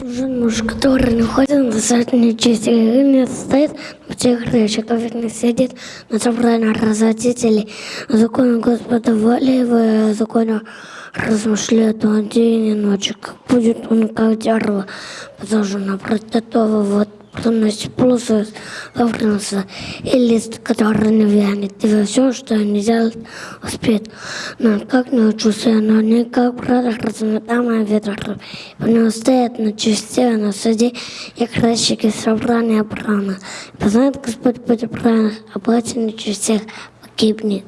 Нужен муж, который находится на достаточной чести и не стоит в тех речах, как не сидит на собрании родителей, законе Господа воли в законе размышляет он день и ночь, как будет он как дерево, посажено против этого вот приносит плюсы вовремя, и лист, который не вянет, и все, что они делают, успеет. Но как не учусь, но не как брат разметамая ветер. У него стоят на чисте, на суде, и красчики собрания прана. Познает Господь путь правильных, платье на чистях погибнет.